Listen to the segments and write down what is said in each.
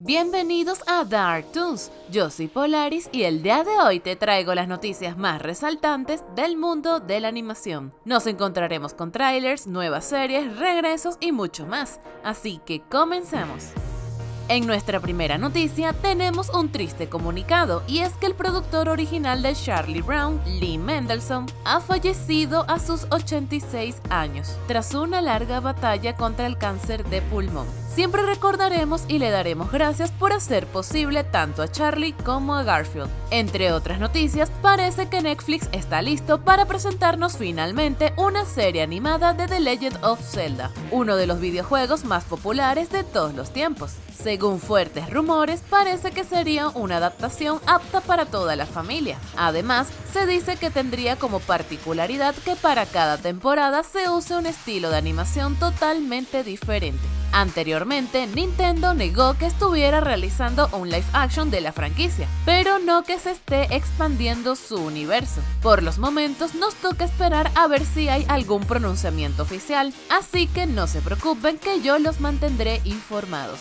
Bienvenidos a Dark Toons, yo soy Polaris y el día de hoy te traigo las noticias más resaltantes del mundo de la animación. Nos encontraremos con trailers, nuevas series, regresos y mucho más, así que comencemos. En nuestra primera noticia tenemos un triste comunicado y es que el productor original de Charlie Brown, Lee Mendelssohn, ha fallecido a sus 86 años tras una larga batalla contra el cáncer de pulmón. Siempre recordaremos y le daremos gracias por hacer posible tanto a Charlie como a Garfield. Entre otras noticias, parece que Netflix está listo para presentarnos finalmente una serie animada de The Legend of Zelda, uno de los videojuegos más populares de todos los tiempos. Según fuertes rumores, parece que sería una adaptación apta para toda la familia. Además, se dice que tendría como particularidad que para cada temporada se use un estilo de animación totalmente diferente. Anteriormente, Nintendo negó que estuviera realizando un live action de la franquicia, pero no que se esté expandiendo su universo. Por los momentos nos toca esperar a ver si hay algún pronunciamiento oficial, así que no se preocupen que yo los mantendré informados.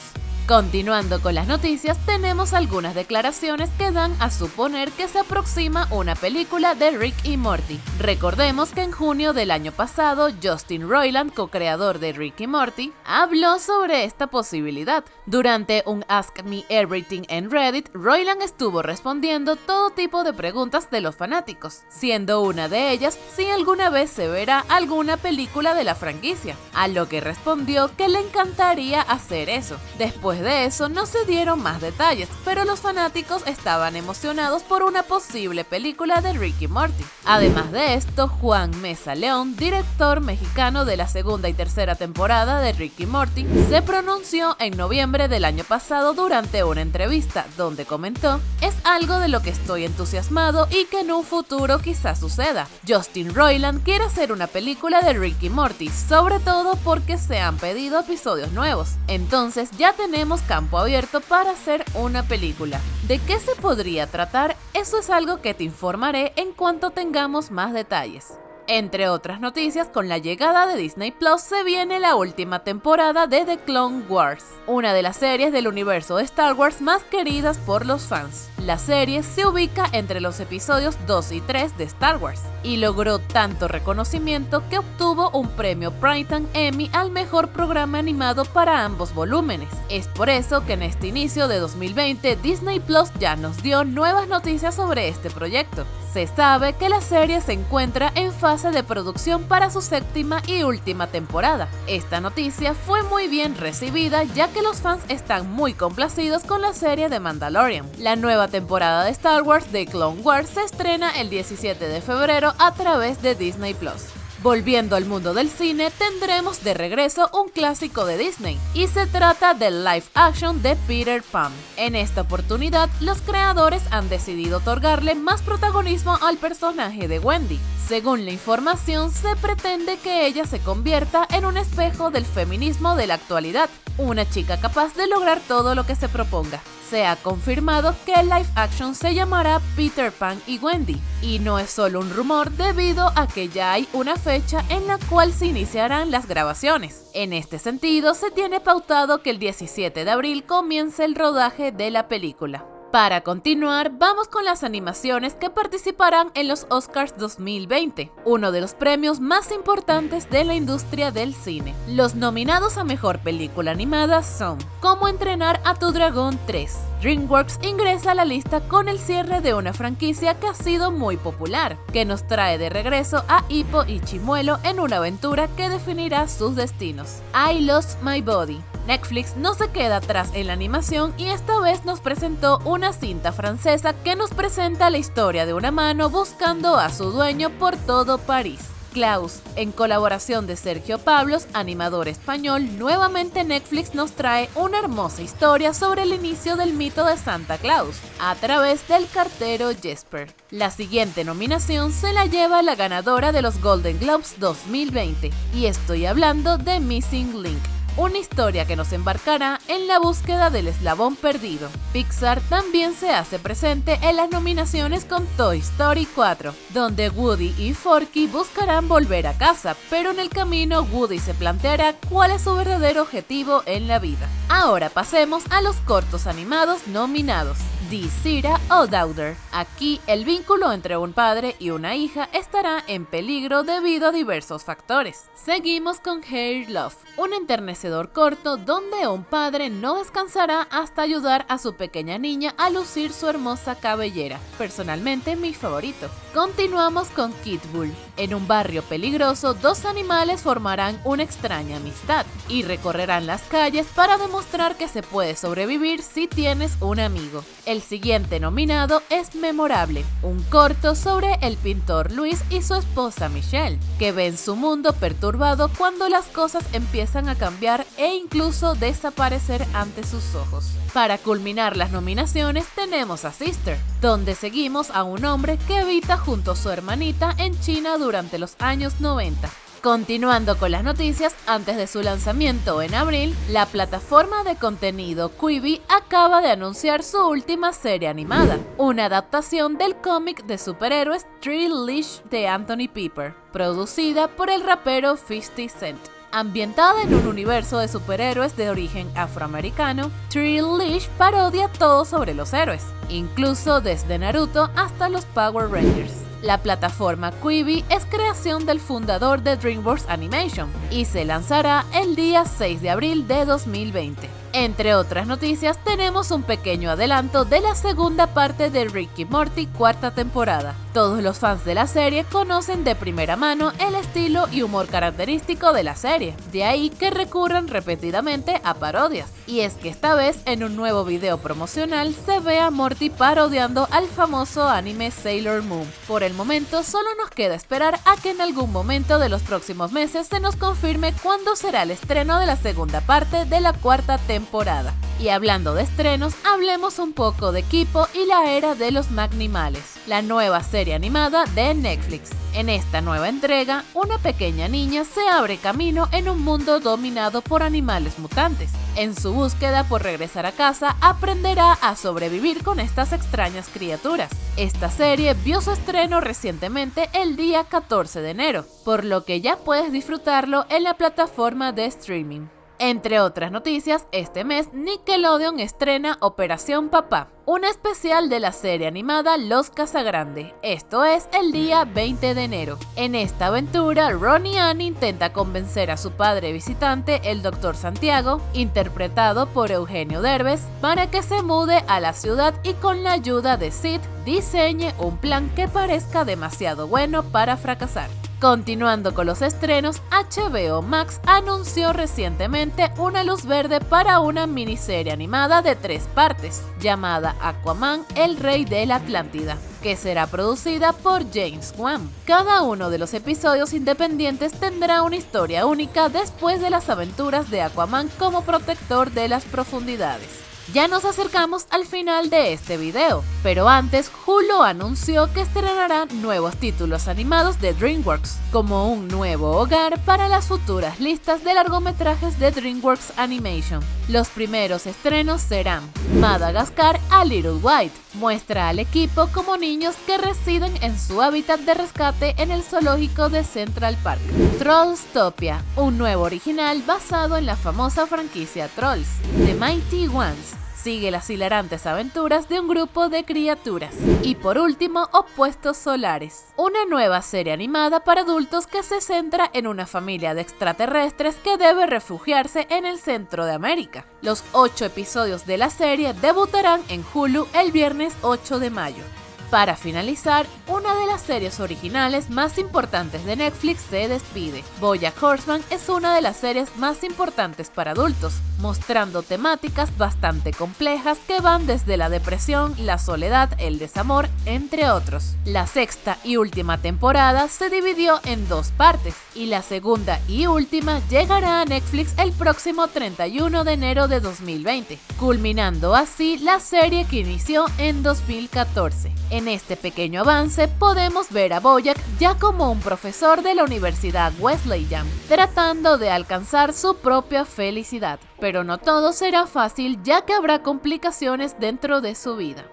Continuando con las noticias, tenemos algunas declaraciones que dan a suponer que se aproxima una película de Rick y Morty. Recordemos que en junio del año pasado, Justin Roiland, co-creador de Rick y Morty, habló sobre esta posibilidad. Durante un Ask Me Everything en Reddit, Roiland estuvo respondiendo todo tipo de preguntas de los fanáticos, siendo una de ellas si alguna vez se verá alguna película de la franquicia, a lo que respondió que le encantaría hacer eso. Después de eso no se dieron más detalles, pero los fanáticos estaban emocionados por una posible película de Ricky Morty. Además de esto, Juan Mesa León, director mexicano de la segunda y tercera temporada de Ricky Morty, se pronunció en noviembre del año pasado durante una entrevista donde comentó, es algo de lo que estoy entusiasmado y que en un futuro quizás suceda. Justin Roiland quiere hacer una película de Ricky Morty, sobre todo porque se han pedido episodios nuevos. Entonces ya tenemos campo abierto para hacer una película. ¿De qué se podría tratar? Eso es algo que te informaré en cuanto tengamos más detalles. Entre otras noticias, con la llegada de Disney Plus se viene la última temporada de The Clone Wars, una de las series del universo de Star Wars más queridas por los fans. La serie se ubica entre los episodios 2 y 3 de Star Wars y logró tanto reconocimiento que obtuvo un premio Primetime Emmy al mejor programa animado para ambos volúmenes. Es por eso que en este inicio de 2020 Disney Plus ya nos dio nuevas noticias sobre este proyecto. Se sabe que la serie se encuentra en fase de producción para su séptima y última temporada. Esta noticia fue muy bien recibida ya que los fans están muy complacidos con la serie de Mandalorian. La nueva temporada de Star Wars de Clone Wars se estrena el 17 de febrero a través de Disney Plus. Volviendo al mundo del cine, tendremos de regreso un clásico de Disney, y se trata del live action de Peter Pan. En esta oportunidad, los creadores han decidido otorgarle más protagonismo al personaje de Wendy. Según la información, se pretende que ella se convierta en un espejo del feminismo de la actualidad, una chica capaz de lograr todo lo que se proponga se ha confirmado que el live action se llamará Peter Pan y Wendy, y no es solo un rumor debido a que ya hay una fecha en la cual se iniciarán las grabaciones. En este sentido, se tiene pautado que el 17 de abril comience el rodaje de la película. Para continuar, vamos con las animaciones que participarán en los Oscars 2020, uno de los premios más importantes de la industria del cine. Los nominados a Mejor Película Animada son Cómo entrenar a tu dragón 3. DreamWorks ingresa a la lista con el cierre de una franquicia que ha sido muy popular, que nos trae de regreso a Hippo y Chimuelo en una aventura que definirá sus destinos. I Lost My Body. Netflix no se queda atrás en la animación y esta vez nos presentó una cinta francesa que nos presenta la historia de una mano buscando a su dueño por todo París. Klaus, en colaboración de Sergio Pablos, animador español, nuevamente Netflix nos trae una hermosa historia sobre el inicio del mito de Santa Claus, a través del cartero Jesper. La siguiente nominación se la lleva la ganadora de los Golden Globes 2020, y estoy hablando de Missing Link una historia que nos embarcará en la búsqueda del eslabón perdido. Pixar también se hace presente en las nominaciones con Toy Story 4, donde Woody y Forky buscarán volver a casa, pero en el camino Woody se planteará cuál es su verdadero objetivo en la vida. Ahora pasemos a los cortos animados nominados. Disira o Daughter. Aquí el vínculo entre un padre y una hija estará en peligro debido a diversos factores. Seguimos con Hair Love, un enternecedor corto donde un padre no descansará hasta ayudar a su pequeña niña a lucir su hermosa cabellera. Personalmente mi favorito. Continuamos con Kid Bull. En un barrio peligroso, dos animales formarán una extraña amistad y recorrerán las calles para demostrar que se puede sobrevivir si tienes un amigo. El siguiente nominado es Memorable, un corto sobre el pintor Luis y su esposa Michelle, que ven su mundo perturbado cuando las cosas empiezan a cambiar e incluso desaparecer ante sus ojos. Para culminar las nominaciones tenemos a Sister, donde seguimos a un hombre que habita junto a su hermanita en China durante los años 90. Continuando con las noticias, antes de su lanzamiento en abril, la plataforma de contenido Quibi acaba de anunciar su última serie animada, una adaptación del cómic de superhéroes Tree Leash de Anthony Pepper, producida por el rapero 50 Cent. Ambientada en un universo de superhéroes de origen afroamericano, Tree Leash parodia todo sobre los héroes, incluso desde Naruto hasta los Power Rangers. La plataforma Quibi es creación del fundador de DreamWorks Animation y se lanzará el día 6 de abril de 2020. Entre otras noticias, tenemos un pequeño adelanto de la segunda parte de Ricky Morty cuarta temporada. Todos los fans de la serie conocen de primera mano el estilo y humor característico de la serie, de ahí que recurran repetidamente a parodias. Y es que esta vez en un nuevo video promocional se ve a Morty parodiando al famoso anime Sailor Moon. Por el momento solo nos queda esperar a que en algún momento de los próximos meses se nos confirme cuándo será el estreno de la segunda parte de la cuarta temporada. Y hablando de estrenos, hablemos un poco de Kipo y la era de los Magnimales, la nueva serie animada de Netflix. En esta nueva entrega, una pequeña niña se abre camino en un mundo dominado por animales mutantes. En su búsqueda por regresar a casa, aprenderá a sobrevivir con estas extrañas criaturas. Esta serie vio su estreno recientemente el día 14 de enero, por lo que ya puedes disfrutarlo en la plataforma de streaming. Entre otras noticias, este mes Nickelodeon estrena Operación Papá, un especial de la serie animada Los Casagrande, esto es el día 20 de enero. En esta aventura, Ronnie Ann intenta convencer a su padre visitante, el Dr. Santiago, interpretado por Eugenio Derbez, para que se mude a la ciudad y con la ayuda de Sid diseñe un plan que parezca demasiado bueno para fracasar. Continuando con los estrenos, HBO Max anunció recientemente una luz verde para una miniserie animada de tres partes, llamada Aquaman, el rey de la Atlántida, que será producida por James Wan. Cada uno de los episodios independientes tendrá una historia única después de las aventuras de Aquaman como protector de las profundidades. Ya nos acercamos al final de este video, pero antes Hulu anunció que estrenará nuevos títulos animados de DreamWorks, como un nuevo hogar para las futuras listas de largometrajes de DreamWorks Animation. Los primeros estrenos serán Madagascar a Little White, muestra al equipo como niños que residen en su hábitat de rescate en el zoológico de Central Park. Trollstopia, un nuevo original basado en la famosa franquicia Trolls. The Mighty Ones, sigue las hilarantes aventuras de un grupo de criaturas. Y por último, Opuestos Solares, una nueva serie animada para adultos que se centra en una familia de extraterrestres que debe refugiarse en el centro de América. Los ocho episodios de la serie debutarán en Hulu el viernes 8 de mayo. Para finalizar, una de las series originales más importantes de Netflix se despide. Bojack Horseman es una de las series más importantes para adultos, mostrando temáticas bastante complejas que van desde la depresión, la soledad, el desamor, entre otros. La sexta y última temporada se dividió en dos partes y la segunda y última llegará a Netflix el próximo 31 de enero de 2020, culminando así la serie que inició en 2014. En este pequeño avance podemos ver a Boyack ya como un profesor de la Universidad Wesleyan, tratando de alcanzar su propia felicidad. Pero no todo será fácil ya que habrá complicaciones dentro de su vida.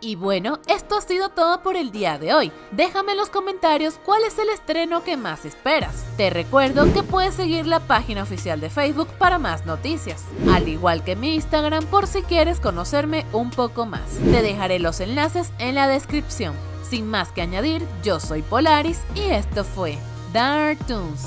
Y bueno, esto ha sido todo por el día de hoy. Déjame en los comentarios cuál es el estreno que más esperas. Te recuerdo que puedes seguir la página oficial de Facebook para más noticias, al igual que mi Instagram por si quieres conocerme un poco más. Te dejaré los enlaces en la descripción. Sin más que añadir, yo soy Polaris y esto fue Dark Toons.